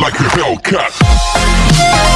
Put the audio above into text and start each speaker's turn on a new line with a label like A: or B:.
A: like a Hellcat.